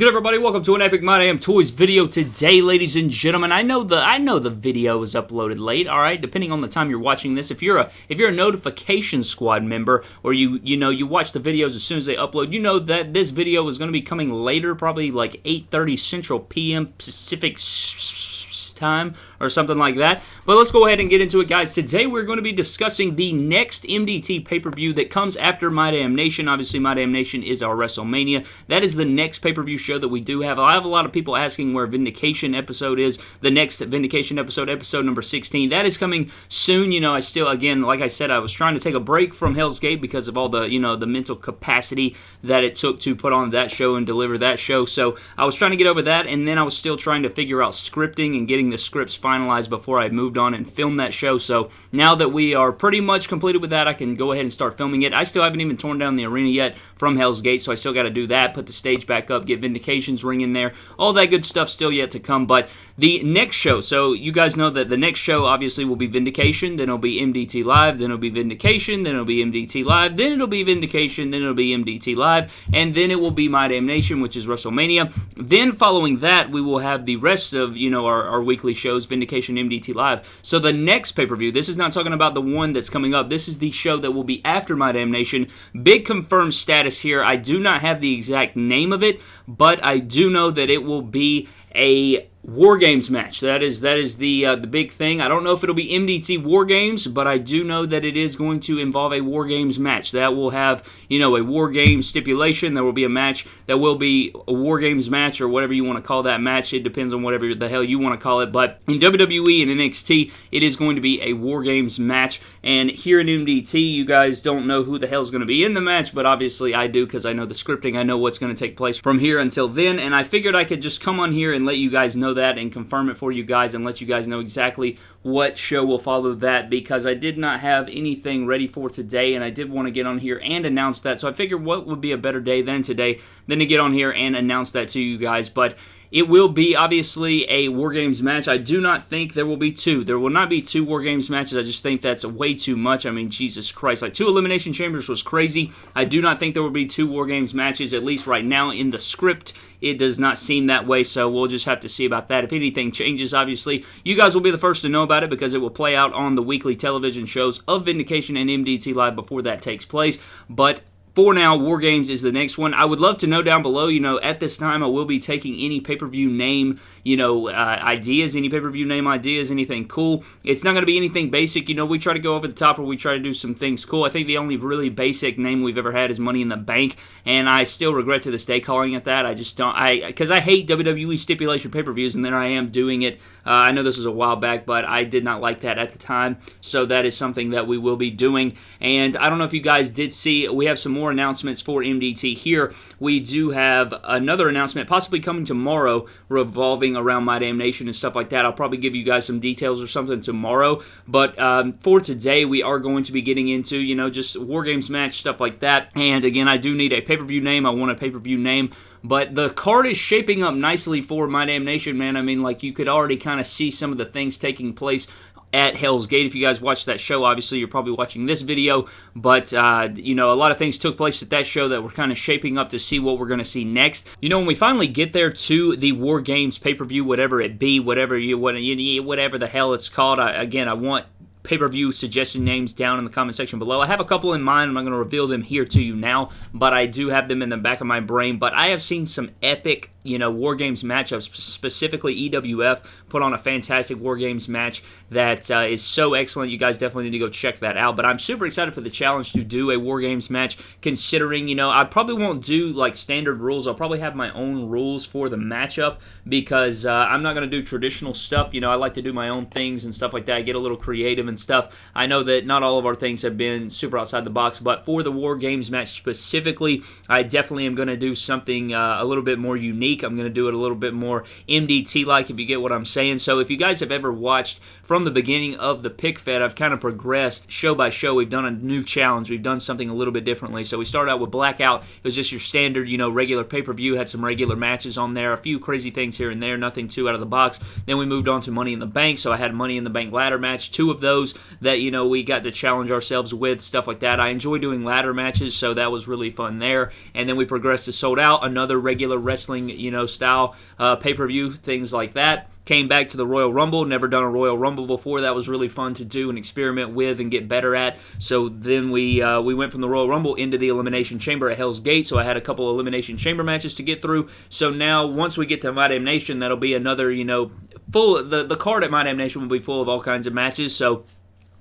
good, everybody? Welcome to an Epic My Damn Toys video today, ladies and gentlemen. I know the I know the video is uploaded late. All right, depending on the time you're watching this. If you're a if you're a notification squad member, or you you know you watch the videos as soon as they upload, you know that this video is going to be coming later, probably like 8:30 Central PM Pacific time or something like that. But let's go ahead and get into it, guys. Today we're going to be discussing the next MDT pay-per-view that comes after My Damn Nation. Obviously, My Damn Nation is our WrestleMania. That is the next pay-per-view show that we do have. I have a lot of people asking where Vindication episode is. The next Vindication episode, episode number 16. That is coming soon. You know, I still, again, like I said, I was trying to take a break from Hell's Gate because of all the, you know, the mental capacity that it took to put on that show and deliver that show. So I was trying to get over that, and then I was still trying to figure out scripting and getting the scripts finalized before I moved on and filmed that show. So now that we are pretty much completed with that, I can go ahead and start filming it. I still haven't even torn down the arena yet from Hell's Gate, so I still got to do that, put the stage back up, get Vindication's ring in there. All that good stuff still yet to come, but the next show, so you guys know that the next show obviously will be Vindication, then it'll be MDT Live, then it'll be Vindication, then it'll be MDT Live, then it'll be Vindication, then it'll be MDT Live, and then it will be My Damn Nation, which is WrestleMania. Then following that, we will have the rest of, you know, our, our weekly shows, Vindication, MDT Live. So the next pay-per-view, this is not talking about the one that's coming up. This is the show that will be after My Damn Nation. Big confirmed status here. I do not have the exact name of it, but I do know that it will be a War Games match. That is that is the uh, the big thing. I don't know if it'll be MDT War Games, but I do know that it is going to involve a War Games match. That will have you know a War Games stipulation. There will be a match that will be a War Games match or whatever you want to call that match. It depends on whatever the hell you want to call it. But in WWE and NXT, it is going to be a War Games match. And here in MDT, you guys don't know who the hell is going to be in the match, but obviously I do because I know the scripting. I know what's going to take place from here until then. And I figured I could just come on here and let you guys know that and confirm it for you guys and let you guys know exactly what show will follow that because I did not have anything ready for today and I did want to get on here and announce that. So I figured what would be a better day than today than to get on here and announce that to you guys. But it will be obviously a War Games match. I do not think there will be two. There will not be two War Games matches. I just think that's way too much. I mean, Jesus Christ. Like, two Elimination Chambers was crazy. I do not think there will be two War Games matches, at least right now in the script. It does not seem that way, so we'll just have to see about that. If anything changes, obviously, you guys will be the first to know about it because it will play out on the weekly television shows of Vindication and MDT Live before that takes place. But for now, War Games is the next one. I would love to know down below, you know, at this time I will be taking any pay-per-view name, you know, uh, ideas, any pay-per-view name ideas, anything cool. It's not going to be anything basic, you know, we try to go over the top or we try to do some things cool. I think the only really basic name we've ever had is Money in the Bank, and I still regret to this day calling it that. I just don't, I, because I hate WWE stipulation pay-per-views, and then I am doing it. Uh, I know this was a while back, but I did not like that at the time, so that is something that we will be doing, and I don't know if you guys did see, we have some more more announcements for MDT here. We do have another announcement possibly coming tomorrow revolving around My Damn Nation and stuff like that. I'll probably give you guys some details or something tomorrow. But um, for today, we are going to be getting into, you know, just War Games match, stuff like that. And again, I do need a pay-per-view name. I want a pay-per-view name. But the card is shaping up nicely for My Damn Nation, man. I mean, like, you could already kind of see some of the things taking place at Hell's Gate. If you guys watched that show, obviously you're probably watching this video, but uh, you know a lot of things took place at that show that we're kind of shaping up to see what we're going to see next. You know when we finally get there to the War Games pay per view, whatever it be, whatever you whatever the hell it's called. I, again, I want pay per view suggestion names down in the comment section below. I have a couple in mind. I'm not going to reveal them here to you now, but I do have them in the back of my brain. But I have seen some epic you know, War Games matchups, specifically EWF, put on a fantastic War Games match that uh, is so excellent. You guys definitely need to go check that out. But I'm super excited for the challenge to do a War Games match, considering, you know, I probably won't do like standard rules. I'll probably have my own rules for the matchup because uh, I'm not going to do traditional stuff. You know, I like to do my own things and stuff like that. I get a little creative and stuff. I know that not all of our things have been super outside the box, but for the War Games match specifically, I definitely am going to do something uh, a little bit more unique I'm going to do it a little bit more MDT like, if you get what I'm saying. So if you guys have ever watched from the beginning of the pic fed, I've kind of progressed show by show. We've done a new challenge. We've done something a little bit differently. So we started out with Blackout. It was just your standard, you know, regular pay per view. Had some regular matches on there, a few crazy things here and there, nothing too out of the box. Then we moved on to Money in the Bank. So I had Money in the Bank ladder match, two of those that you know we got to challenge ourselves with, stuff like that. I enjoy doing ladder matches, so that was really fun there. And then we progressed to Sold Out, another regular wrestling you know, style uh, pay per view, things like that. Came back to the Royal Rumble, never done a Royal Rumble before. That was really fun to do and experiment with and get better at. So then we uh, we went from the Royal Rumble into the Elimination Chamber at Hell's Gate. So I had a couple Elimination Chamber matches to get through. So now once we get to My Damn Nation, that'll be another you know full the the card at My Damn Nation will be full of all kinds of matches. So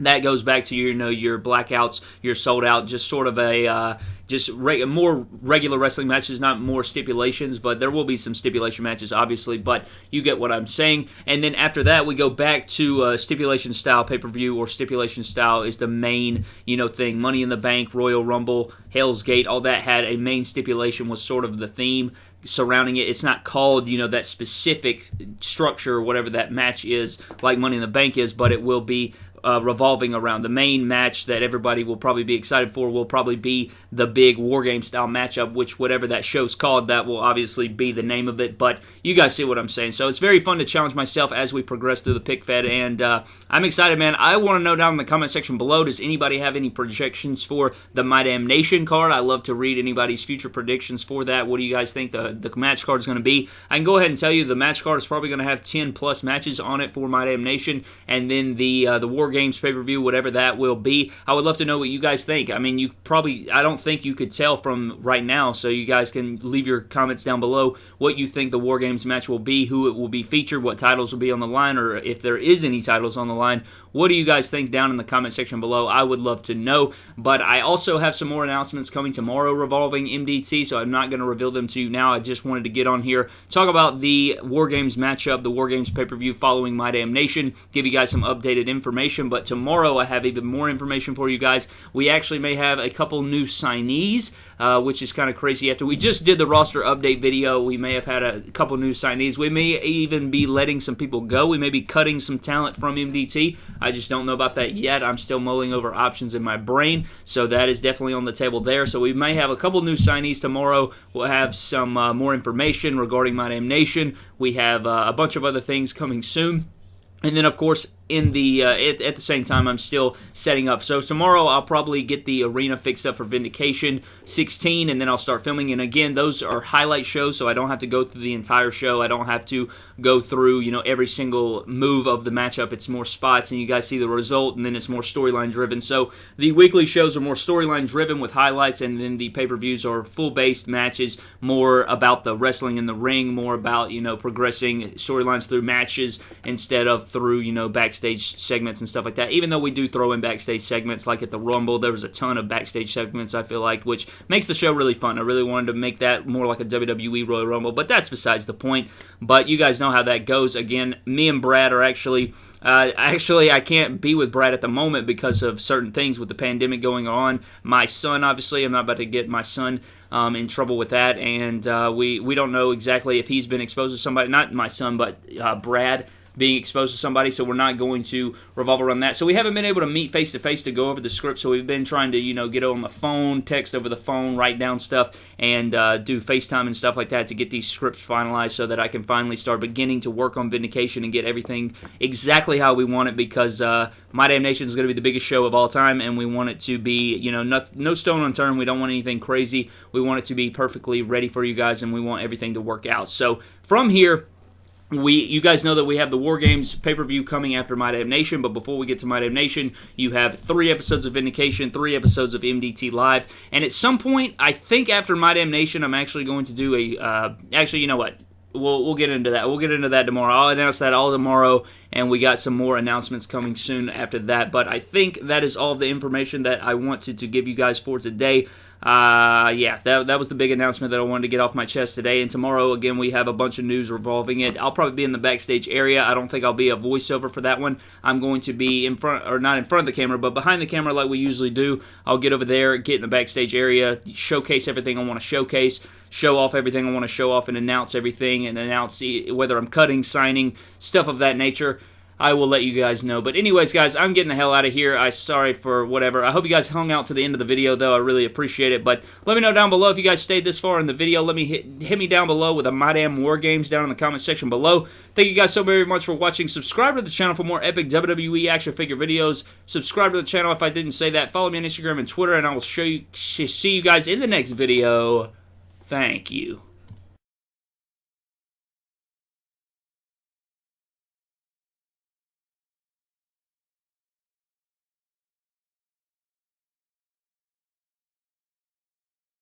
that goes back to your you know your blackouts, your sold out, just sort of a uh, just re- more regular wrestling matches, not more stipulations, but there will be some stipulation matches, obviously. But you get what I'm saying. And then after that, we go back to uh, stipulation style pay per view, or stipulation style is the main you know thing. Money in the Bank, Royal Rumble, Hell's Gate, all that had a main stipulation was sort of the theme surrounding it. It's not called, you know, that specific structure or whatever that match is, like Money in the Bank is, but it will be uh, revolving around. The main match that everybody will probably be excited for will probably be the big war game style matchup which whatever that show's called that will obviously be the name of it but you guys see what i'm saying. So it's very fun to challenge myself as we progress through the pic fed and uh, i'm excited man. I want to know down in the comment section below does anybody have any projections for the my damn nation card? I love to read anybody's future predictions for that. What do you guys think the, the match card is going to be? I can go ahead and tell you the match card is probably going to have 10 plus matches on it for my damn nation and then the uh, the war games pay per view, whatever that will be. I would love to know what you guys think. I mean, you probably, I don't think you could tell from right now, so you guys can leave your comments down below what you think the War Games match will be, who it will be featured, what titles will be on the line, or if there is any titles on the line. What do you guys think down in the comment section below? I would love to know. But I also have some more announcements coming tomorrow revolving MDT, so I'm not going to reveal them to you now. I just wanted to get on here, talk about the War Games matchup, the War Games pay per view following My Damn Nation, give you guys some updated information. But tomorrow I have even more information for you guys. We actually may have a couple new signees, uh, which is kind of crazy. After we just did the roster update video, we may have had a couple new signees. We may even be letting some people go. We may be cutting some talent from MDT. I just don't know about that yet. I'm still mulling over options in my brain, so that is definitely on the table there. So we may have a couple new signees tomorrow. We'll have some uh, more information regarding My Damn Nation. We have uh, a bunch of other things coming soon. And then, of course, in the uh, at, at, the same time i'm still setting up. So tomorrow i'll probably get the arena fixed up for vindication 16 and then i'll start filming. And again those are highlight shows so i don't have to go through the entire show. I don't have to go through you know every single move of the matchup. It's more spots and you guys see the result and then it's more storyline driven. So the weekly shows are more storyline driven with highlights and then the pay-per-views are full based matches more about the wrestling in the ring more about you know progressing storylines through matches instead of through you know back backstage segments and stuff like that. Even though we do throw in backstage segments, like at the Rumble, there was a ton of backstage segments. I feel like, which makes the show really fun. I really wanted to make that more like a WWE Royal Rumble, but that's besides the point. But you guys know how that goes. Again, me and Brad are actually. Uh, actually, I can't be with Brad at the moment because of certain things with the pandemic going on. My son, obviously, I'm not about to get my son um, in trouble with that, and uh, we we don't know exactly if he's been exposed to somebody. Not my son, but uh, Brad being exposed to somebody, so we're not going to revolve around that. So we haven't been able to meet face to face to go over the script, so we've been trying to, you know, get on the phone, text over the phone, write down stuff, and uh, do FaceTime and stuff like that to get these scripts finalized so that I can finally start beginning to work on Vindication and get everything exactly how we want it because uh, My Damn Nation is going to be the biggest show of all time, and we want it to be, you know, no, no stone unturned. We don't want anything crazy. We want it to be perfectly ready for you guys, and we want everything to work out. So from here, we you guys know that we have the war games pay-per-view coming after my damn nation but before we get to my damn nation you have three episodes of vindication three episodes of mdt live and at some point i think after my damn nation i'm actually going to do a uh, actually you know what? We'll, we'll get into that. We'll get into that tomorrow. I'll announce that all tomorrow and we got some more announcements coming soon after that but i think that is all the information that i wanted to give you guys for today uh, yeah, that, that was the big announcement that I wanted to get off my chest today. And tomorrow, again, we have a bunch of news revolving it. I'll probably be in the backstage area. I don't think I'll be a voiceover for that one. I'm going to be in front, or not in front of the camera, but behind the camera like we usually do. I'll get over there, get in the backstage area, showcase everything I want to showcase show off everything I want to show off and announce everything and announce whether I'm cutting, signing, stuff of that nature. I will let you guys know. But anyways, guys, I'm getting the hell out of here. I sorry for whatever. I hope you guys hung out to the end of the video, though. I really appreciate it. But let me know down below if you guys stayed this far in the video. Let me hit, hit me down below with a My Damn War Games down in the comment section below. Thank you guys so very much for watching. Subscribe to the channel for more epic WWE action figure videos. Subscribe to the channel if I didn't say that. Follow me on Instagram and Twitter, and I will show you see you guys in the next video. Thank you.